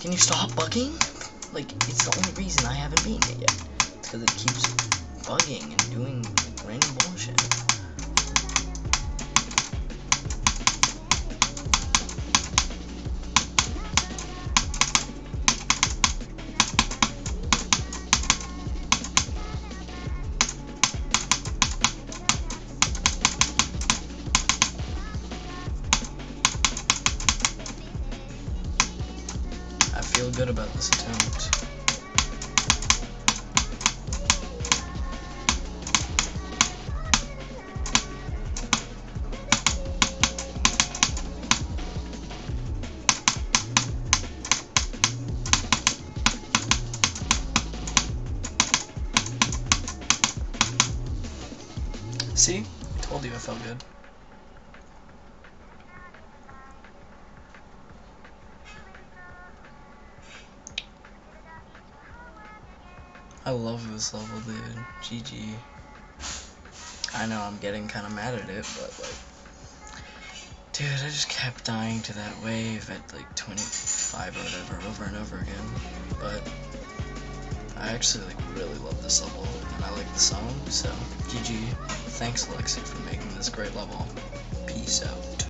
Can you stop bugging? Like, it's the only reason I haven't beaten it yet. Because it keeps bugging and doing feel good about this attempt. See? I told you I felt good. I love this level, dude. GG. I know I'm getting kind of mad at it, but like, dude, I just kept dying to that wave at like 25 or whatever over and over again. But I actually like really love this level, and I like the song, so GG. Thanks, Alexi, for making this great level. Peace out.